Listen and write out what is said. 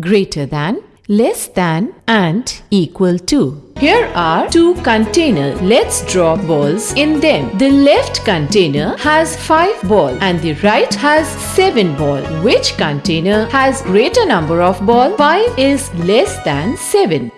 greater than, less than and equal to. Here are two containers. Let's draw balls in them. The left container has 5 ball and the right has 7 ball. Which container has greater number of ball? 5 is less than 7.